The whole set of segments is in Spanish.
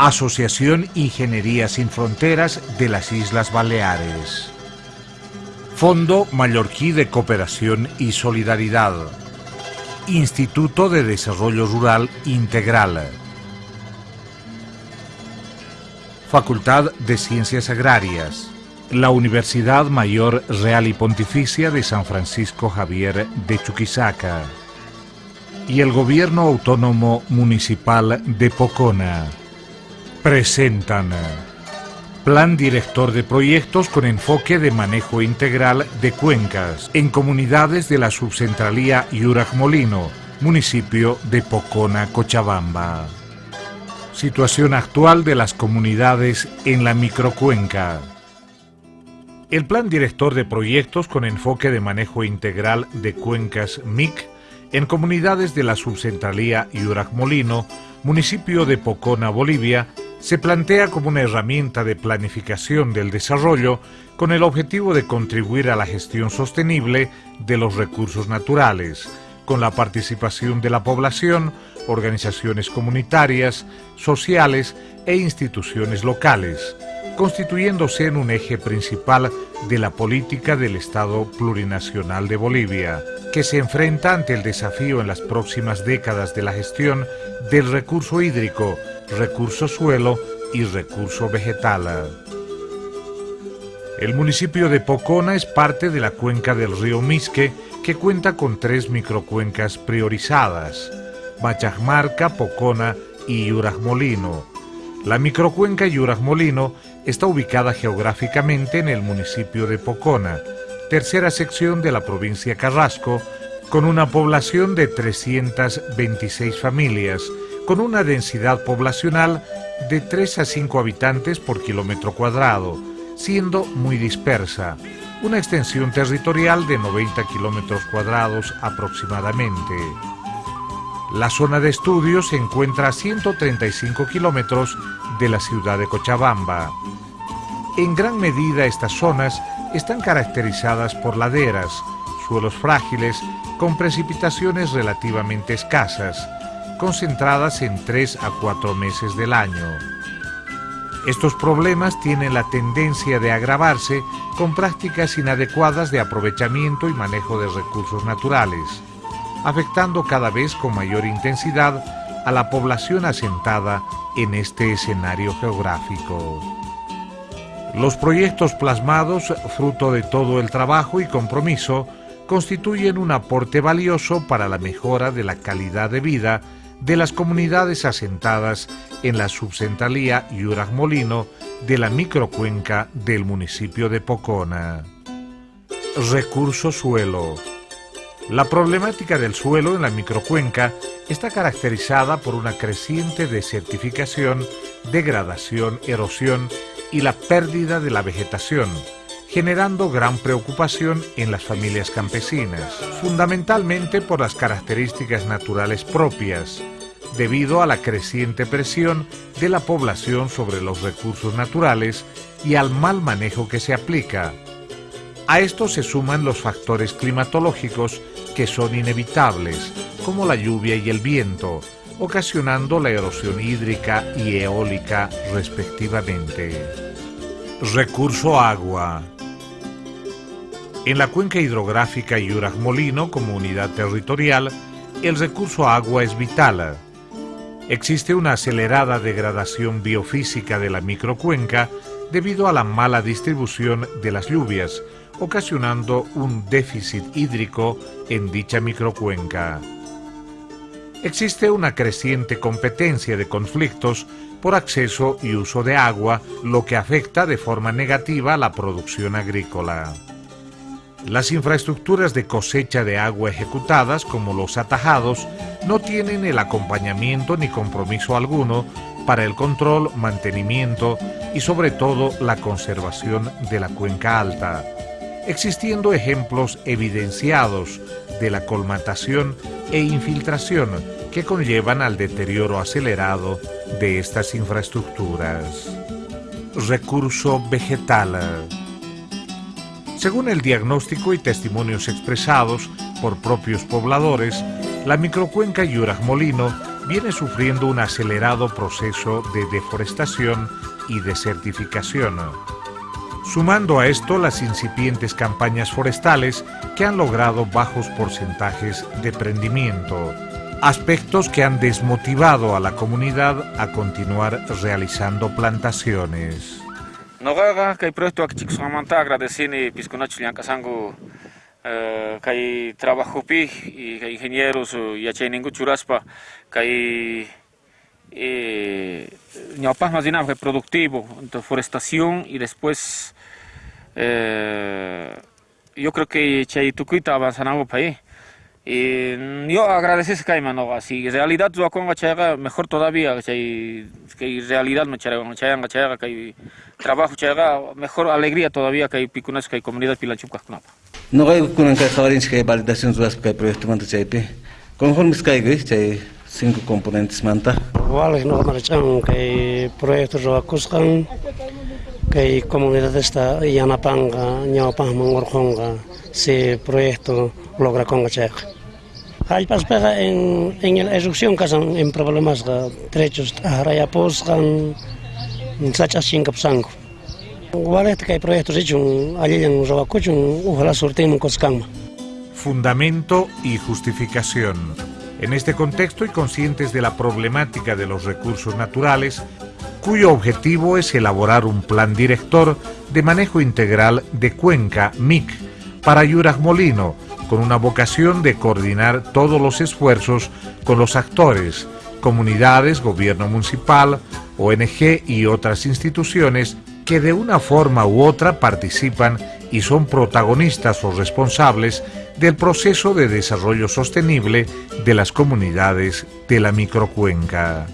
Asociación Ingeniería Sin Fronteras de las Islas Baleares. Fondo Mallorquí de Cooperación y Solidaridad. Instituto de Desarrollo Rural Integral. Facultad de Ciencias Agrarias. La Universidad Mayor Real y Pontificia de San Francisco Javier de Chuquisaca. Y el Gobierno Autónomo Municipal de Pocona presentan Plan Director de Proyectos con enfoque de manejo integral de cuencas en comunidades de la subcentralía Molino, municipio de Pocona, Cochabamba. Situación actual de las comunidades en la microcuenca. El Plan Director de Proyectos con enfoque de manejo integral de cuencas MIC en comunidades de la subcentralía Molino, municipio de Pocona, Bolivia, se plantea como una herramienta de planificación del desarrollo con el objetivo de contribuir a la gestión sostenible de los recursos naturales, con la participación de la población, organizaciones comunitarias, sociales e instituciones locales, constituyéndose en un eje principal de la política del Estado plurinacional de Bolivia, que se enfrenta ante el desafío en las próximas décadas de la gestión del recurso hídrico, recurso suelo y recurso vegetal. El municipio de Pocona es parte de la cuenca del río Misque, que cuenta con tres microcuencas priorizadas, Machajmarca, Pocona y Yurajmolino. La microcuenca Yurajmolino está ubicada geográficamente en el municipio de Pocona, tercera sección de la provincia Carrasco, con una población de 326 familias, con una densidad poblacional de 3 a 5 habitantes por kilómetro cuadrado, siendo muy dispersa, una extensión territorial de 90 kilómetros cuadrados aproximadamente. La zona de estudio se encuentra a 135 kilómetros de la ciudad de Cochabamba. En gran medida estas zonas están caracterizadas por laderas, suelos frágiles, con precipitaciones relativamente escasas, concentradas en 3 a 4 meses del año. Estos problemas tienen la tendencia de agravarse con prácticas inadecuadas de aprovechamiento y manejo de recursos naturales, afectando cada vez con mayor intensidad a la población asentada en este escenario geográfico. Los proyectos plasmados, fruto de todo el trabajo y compromiso, constituyen un aporte valioso para la mejora de la calidad de vida de las comunidades asentadas en la subcentralía Molino de la microcuenca del municipio de Pocona. Recurso suelo. La problemática del suelo en la microcuenca está caracterizada por una creciente desertificación, degradación, erosión y la pérdida de la vegetación, generando gran preocupación en las familias campesinas, fundamentalmente por las características naturales propias, debido a la creciente presión de la población sobre los recursos naturales y al mal manejo que se aplica. A esto se suman los factores climatológicos que son inevitables, como la lluvia y el viento, ocasionando la erosión hídrica y eólica respectivamente. Recurso agua. En la cuenca hidrográfica Yuraj-Molino como unidad territorial, el recurso agua es vital. Existe una acelerada degradación biofísica de la microcuenca debido a la mala distribución de las lluvias, ocasionando un déficit hídrico en dicha microcuenca. Existe una creciente competencia de conflictos por acceso y uso de agua, lo que afecta de forma negativa la producción agrícola. Las infraestructuras de cosecha de agua ejecutadas, como los atajados, no tienen el acompañamiento ni compromiso alguno para el control, mantenimiento y sobre todo la conservación de la cuenca alta, existiendo ejemplos evidenciados de la colmatación e infiltración que conllevan al deterioro acelerado de estas infraestructuras. Recurso vegetal. Según el diagnóstico y testimonios expresados por propios pobladores, la microcuenca Yuraj Molino viene sufriendo un acelerado proceso de deforestación y desertificación. Sumando a esto las incipientes campañas forestales que han logrado bajos porcentajes de prendimiento, aspectos que han desmotivado a la comunidad a continuar realizando plantaciones. Nogaga kay trabajopi y ingenieros yachayningu churaspa eh, ñawpajmas dinam kay productivo, forestación y después eh, yo creo que chay y yo agradecer que mano así realidad yo con mejor todavía que realidad me chaga chaga chaga que trabajo mejor alegría todavía que picunas que comunidad no hay que sabarin que validación zuas que proyecto manta chaype conformes que hay chay cinco componentes vale no marchan que proyecto ro akuskan que comunidad esta yanapanga ñawpang mangorjonga si proyecto logra con hay pas pega en en la erupción casan en problemas trechos araya posgan sacha Fundamento y justificación. En este contexto y conscientes de la problemática de los recursos naturales, cuyo objetivo es elaborar un plan director de manejo integral de cuenca MIC para Yuraj Molino, con una vocación de coordinar todos los esfuerzos con los actores, comunidades, gobierno municipal, ONG y otras instituciones que de una forma u otra participan y son protagonistas o responsables del proceso de desarrollo sostenible de las comunidades de la microcuenca.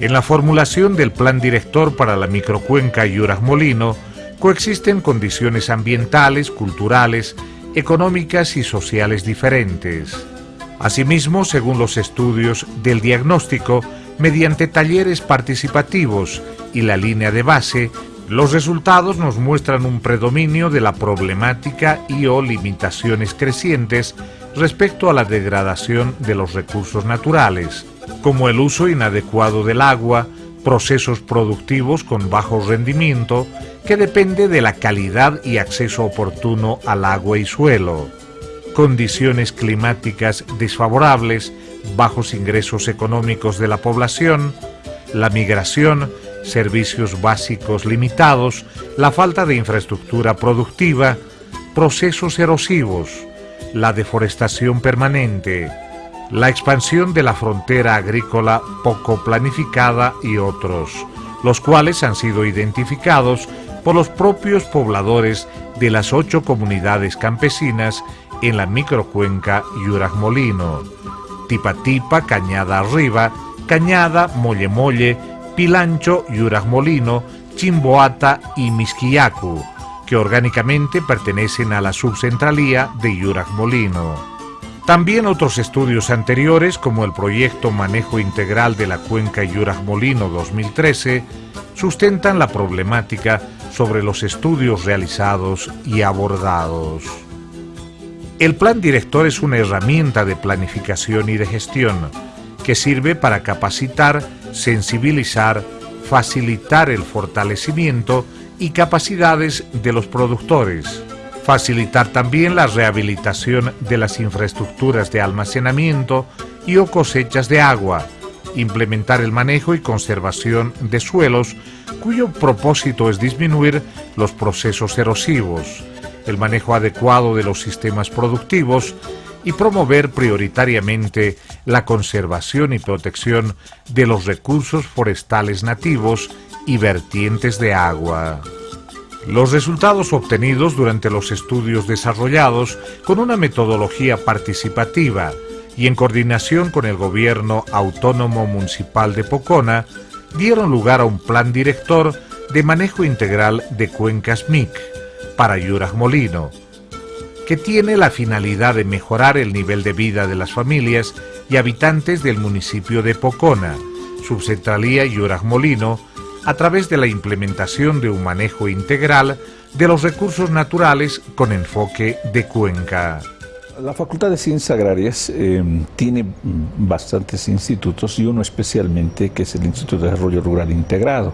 En la formulación del plan director para la microcuenca Yuras Molino coexisten condiciones ambientales, culturales, económicas y sociales diferentes. Asimismo, según los estudios del diagnóstico, mediante talleres participativos y la línea de base, los resultados nos muestran un predominio de la problemática y o limitaciones crecientes respecto a la degradación de los recursos naturales, como el uso inadecuado del agua, procesos productivos con bajo rendimiento, que depende de la calidad y acceso oportuno al agua y suelo, condiciones climáticas desfavorables, bajos ingresos económicos de la población, la migración, servicios básicos limitados, la falta de infraestructura productiva, procesos erosivos, la deforestación permanente, la expansión de la frontera agrícola poco planificada y otros, los cuales han sido identificados por los propios pobladores de las ocho comunidades campesinas en la microcuenca Yuragmolino, Tipatipa, Cañada Arriba, Cañada, Molle Molle, Pilancho, Yuragmolino, Chimboata y Misquiacu, que orgánicamente pertenecen a la subcentralía de Yuragmolino. También otros estudios anteriores, como el proyecto Manejo Integral de la Cuenca Yuragmolino 2013, sustentan la problemática sobre los estudios realizados y abordados. El plan director es una herramienta de planificación y de gestión que sirve para capacitar, sensibilizar, facilitar el fortalecimiento y capacidades de los productores, facilitar también la rehabilitación de las infraestructuras de almacenamiento y o cosechas de agua, implementar el manejo y conservación de suelos cuyo propósito es disminuir los procesos erosivos, el manejo adecuado de los sistemas productivos y promover prioritariamente la conservación y protección de los recursos forestales nativos y vertientes de agua. Los resultados obtenidos durante los estudios desarrollados con una metodología participativa y en coordinación con el Gobierno Autónomo Municipal de Pocona dieron lugar a un plan director de manejo integral de cuencas MIC para Yuraj Molino, que tiene la finalidad de mejorar el nivel de vida de las familias y habitantes del municipio de Pocona, subcentralía Yuraj Molino, a través de la implementación de un manejo integral de los recursos naturales con enfoque de cuenca. La Facultad de Ciencias Agrarias eh, tiene bastantes institutos y uno especialmente que es el Instituto de Desarrollo Rural Integrado,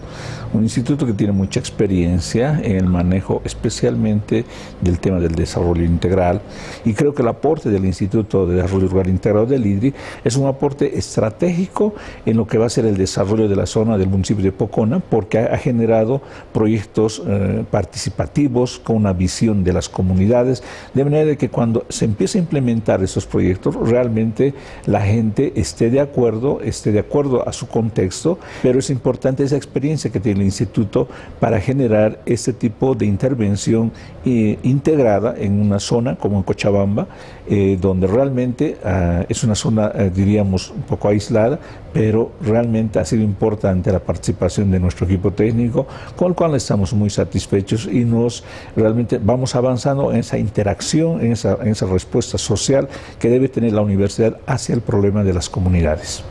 un instituto que tiene mucha experiencia en el manejo especialmente del tema del desarrollo integral y creo que el aporte del Instituto de Desarrollo Rural Integrado del IDRI es un aporte estratégico en lo que va a ser el desarrollo de la zona del municipio de Pocona porque ha, generado proyectos eh, participativos con una visión de las comunidades, de manera que cuando se empieza implementar esos proyectos, realmente la gente esté de acuerdo, esté de acuerdo a su contexto, pero es importante esa experiencia que tiene el instituto para generar este tipo de intervención eh, integrada en una zona como en Cochabamba, eh, donde realmente ah, es una zona, eh, diríamos, un poco aislada, pero realmente ha sido importante la participación de nuestro equipo técnico, con el cual estamos muy satisfechos y nos realmente vamos avanzando en esa interacción, en esa, esa respuesta social que debe tener la universidad hacia el problema de las comunidades.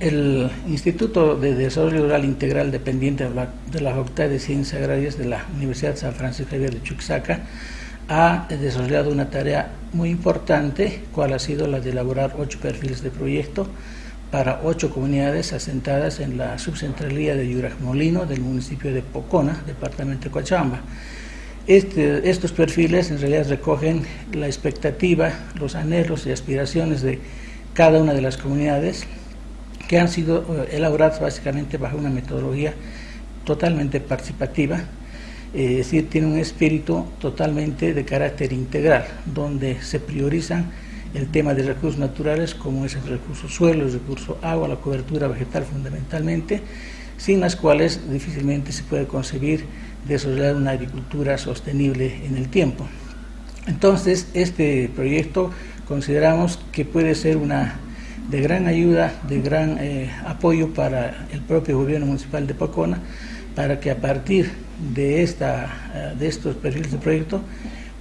El Instituto de Desarrollo Rural Integral dependiente de la, de Facultad de Ciencias Agrarias de la Universidad San Francisco Javier de Chuquisaca ha desarrollado una tarea muy importante, cual ha sido la de elaborar ocho perfiles de proyecto para ocho comunidades asentadas en la subcentralía de Yurajmolino del municipio de Pocona, departamento de Coachamba. Este, estos perfiles en realidad recogen la expectativa, los anhelos y aspiraciones de cada una de las comunidades que han sido eh, elaboradas básicamente bajo una metodología totalmente participativa, eh, es decir, tiene un espíritu totalmente de carácter integral, donde se priorizan el tema de recursos naturales como es el recurso suelo, el recurso agua, la cobertura vegetal fundamentalmente, sin las cuales difícilmente se puede concebir desarrollar una agricultura sostenible en el tiempo. Entonces, este proyecto consideramos que puede ser una de gran ayuda, de gran eh, apoyo para el propio gobierno municipal de Pocona, para que a partir de, esta, eh, de estos perfiles de proyecto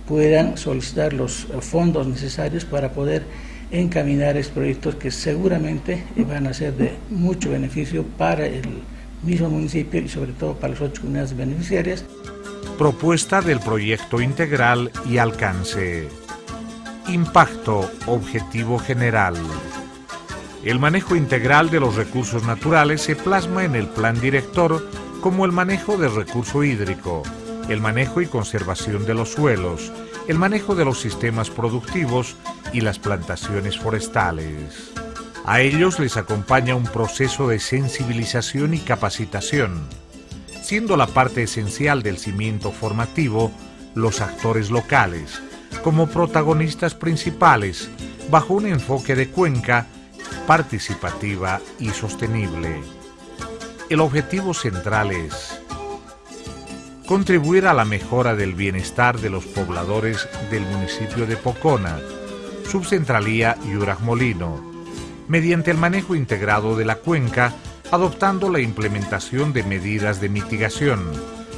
puedan solicitar los fondos necesarios para poder encaminar estos proyectos que seguramente van a ser de mucho beneficio para el mismo municipio y sobre todo para las ocho comunidades beneficiarias. Propuesta del proyecto integral y alcance. Impacto objetivo general. El manejo integral de los recursos naturales se plasma en el plan director como el manejo del recurso hídrico, el manejo y conservación de los suelos, el manejo de los sistemas productivos y las plantaciones forestales. A ellos les acompaña un proceso de sensibilización y capacitación, siendo la parte esencial del cimiento formativo los actores locales, como protagonistas principales, bajo un enfoque de cuenca participativa y sostenible. El objetivo central es contribuir a la mejora del bienestar de los pobladores del municipio de Pocona, subcentralía y Molino, mediante el manejo integrado de la cuenca, adoptando la implementación de medidas de mitigación,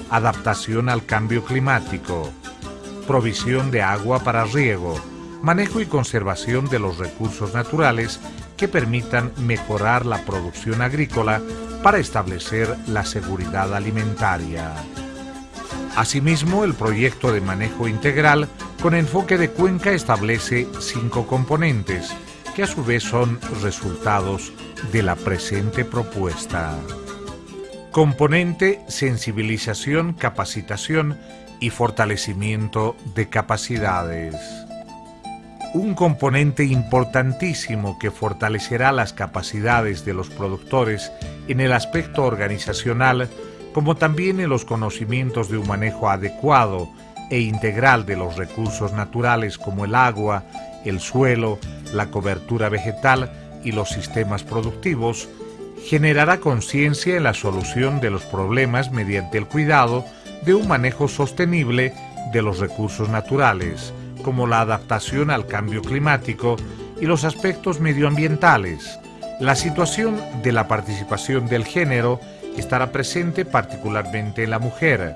adaptación al cambio climático, provisión de agua para riego, manejo y conservación de los recursos naturales que permitan mejorar la producción agrícola para establecer la seguridad alimentaria. Asimismo, el proyecto de manejo integral con enfoque de cuenca establece cinco componentes, que a su vez son resultados de la presente propuesta. Componente sensibilización, capacitación y fortalecimiento de capacidades un componente importantísimo que fortalecerá las capacidades de los productores en el aspecto organizacional, como también en los conocimientos de un manejo adecuado e integral de los recursos naturales como el agua, el suelo, la cobertura vegetal y los sistemas productivos, generará conciencia en la solución de los problemas mediante el cuidado de un manejo sostenible de los recursos naturales, como la adaptación al cambio climático y los aspectos medioambientales. La situación de la participación del género estará presente particularmente en la mujer,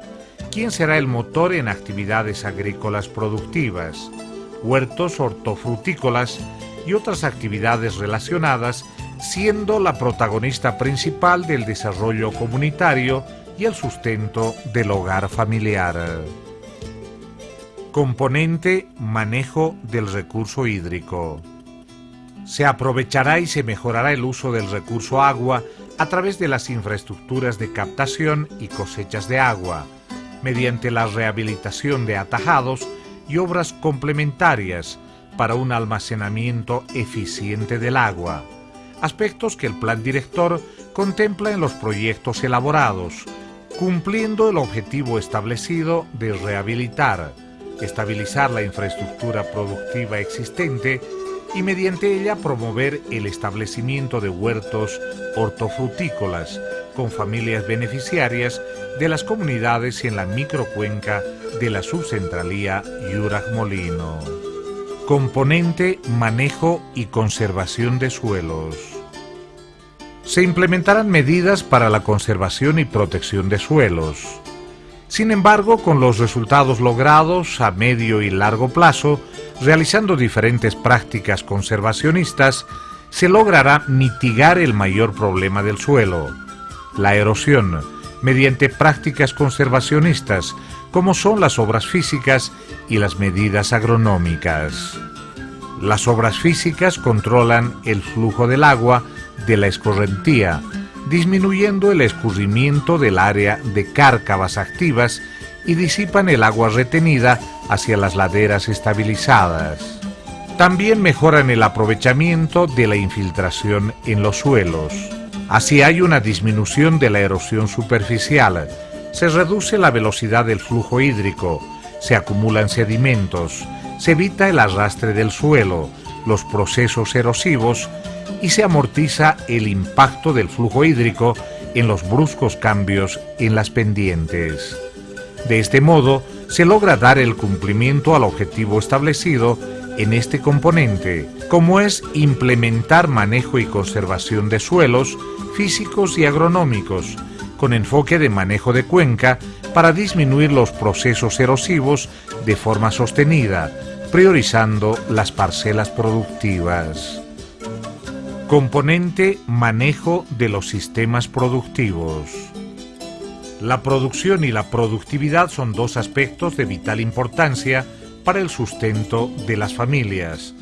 quien será el motor en actividades agrícolas productivas, huertos hortofrutícolas y otras actividades relacionadas, siendo la protagonista principal del desarrollo comunitario y el sustento del hogar familiar Componente manejo del recurso hídrico. Se aprovechará y se mejorará el uso del recurso agua a través de las infraestructuras de captación y cosechas de agua, mediante la rehabilitación de atajados y obras complementarias para un almacenamiento eficiente del agua, aspectos que el plan director contempla en los proyectos elaborados, cumpliendo el objetivo establecido de rehabilitar, estabilizar la infraestructura productiva existente y mediante ella promover el establecimiento de huertos hortofrutícolas con familias beneficiarias de las comunidades en la microcuenca de la subcentralía Yuraj Molino. Componente Manejo y Conservación de Suelos. Se implementarán medidas para la conservación y protección de suelos sin embargo, con los resultados logrados a medio y largo plazo, realizando diferentes prácticas conservacionistas, se logrará mitigar el mayor problema del suelo, la erosión, mediante prácticas conservacionistas, como son las obras físicas y las medidas agronómicas. Las obras físicas controlan el flujo del agua de la escorrentía, disminuyendo el escurrimiento del área de cárcavas activas y disipan el agua retenida hacia las laderas estabilizadas. También mejoran el aprovechamiento de la infiltración en los suelos. Así hay una disminución de la erosión superficial, se reduce la velocidad del flujo hídrico, se acumulan sedimentos, se evita el arrastre del suelo, los procesos erosivos y se amortiza el impacto del flujo hídrico en los bruscos cambios en las pendientes. De este modo, se logra dar el cumplimiento al objetivo establecido en este componente, como es implementar manejo y conservación de suelos físicos y agronómicos, con enfoque de manejo de cuenca para disminuir los procesos erosivos de forma sostenida, priorizando las parcelas productivas. Componente manejo de los sistemas productivos. La producción y la productividad son dos aspectos de vital importancia para el sustento de las familias,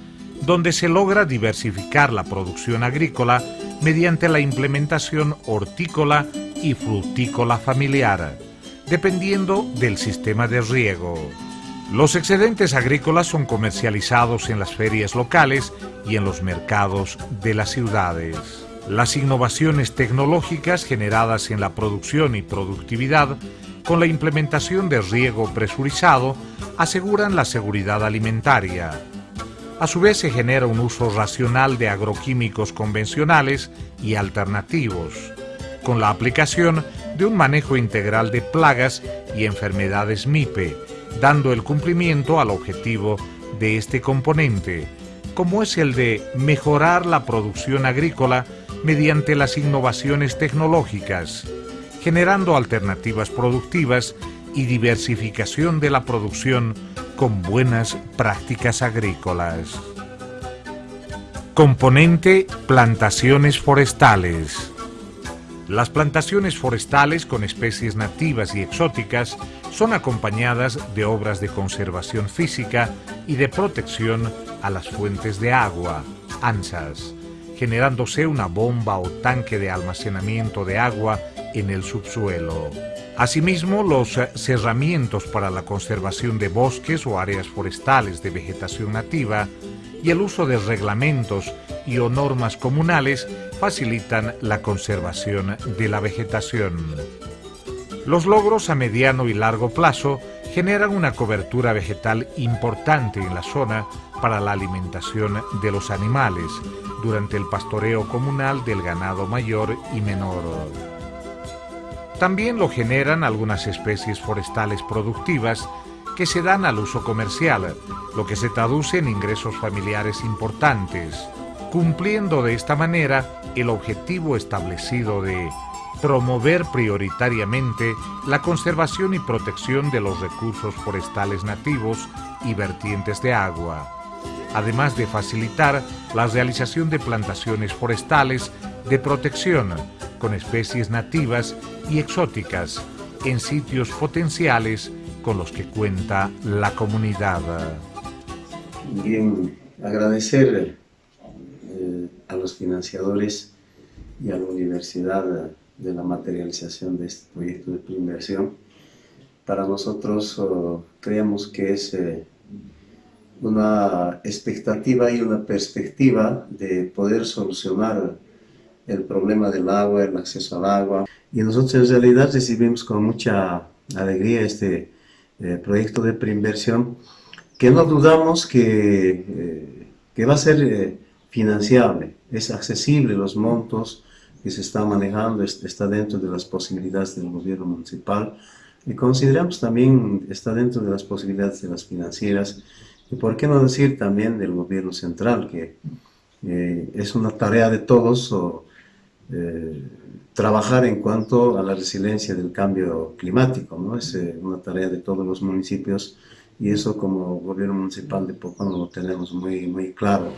donde se logra diversificar la producción agrícola mediante la implementación hortícola y frutícola familiar, dependiendo del sistema de riego. Los excedentes agrícolas son comercializados en las ferias locales y en los mercados de las ciudades. Las innovaciones tecnológicas generadas en la producción y productividad con la implementación de riego presurizado aseguran la seguridad alimentaria. A su vez se genera un uso racional de agroquímicos convencionales y alternativos, con la aplicación de un manejo integral de plagas y enfermedades MIPE, dando el cumplimiento al objetivo de este componente, como es el de mejorar la producción agrícola mediante las innovaciones tecnológicas, generando alternativas productivas y diversificación de la producción con buenas prácticas agrícolas. Componente Plantaciones forestales. Las plantaciones forestales con especies nativas y exóticas son acompañadas de obras de conservación física y de protección a las fuentes de agua, ANSAS, generándose una bomba o tanque de almacenamiento de agua en el subsuelo. Asimismo, los cerramientos para la conservación de bosques o áreas forestales de vegetación nativa y el uso de reglamentos y o normas comunales facilitan la conservación de la vegetación. Los logros a mediano y largo plazo generan una cobertura vegetal importante en la zona para la alimentación de los animales durante el pastoreo comunal del ganado mayor y menor. También lo generan algunas especies forestales productivas que se dan al uso comercial, lo que se traduce en ingresos familiares importantes, cumpliendo de esta manera el objetivo establecido de promover prioritariamente la conservación y protección de los recursos forestales nativos y vertientes de agua, además de facilitar la realización de plantaciones forestales de protección con especies nativas y exóticas en sitios potenciales con los que cuenta la comunidad. Bien, agradecer eh, a los financiadores y a la universidad de la materialización de este proyecto de inversión. Para nosotros oh, creemos que es eh, una expectativa y una perspectiva de poder solucionar el problema del agua, el acceso al agua. Y nosotros en realidad recibimos con mucha alegría este eh, proyecto de preinversión que no dudamos que, eh, que va a ser eh, financiable, es accesible los montos que se están manejando, está dentro de las posibilidades del gobierno municipal y consideramos también está dentro de las posibilidades de las financieras y por qué no decir también del gobierno central, que eh, es una tarea de todos o, eh, trabajar en cuanto a la resiliencia del cambio climático, ¿no? es eh, una tarea de todos los municipios y eso como gobierno municipal de Pocón lo tenemos muy, muy claro.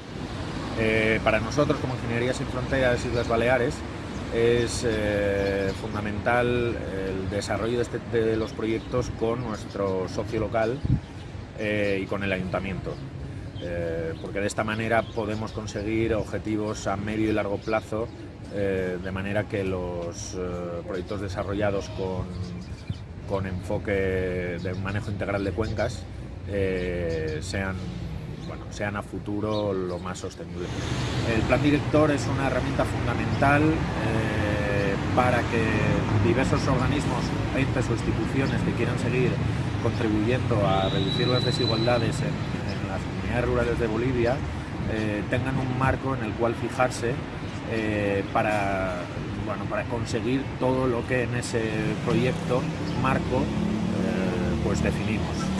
para nosotros como Ingeniería Sin Fronteras Islas Baleares es fundamental el desarrollo de, este, de los proyectos con nuestro socio local eh, y con el ayuntamiento. Eh, porque de esta manera podemos conseguir objetivos a medio y largo plazo eh, de manera que los proyectos desarrollados con, con, enfoque de manejo integral de cuencas sean, bueno, sean a futuro lo más sostenible. El plan director es una herramienta fundamental para que diversos organismos, entes o instituciones que quieran seguir contribuyendo a reducir las desigualdades en, las comunidades rurales de Bolivia, eh, tengan un marco en el cual fijarse eh, para, bueno, para conseguir todo lo que en ese proyecto marco eh, pues definimos.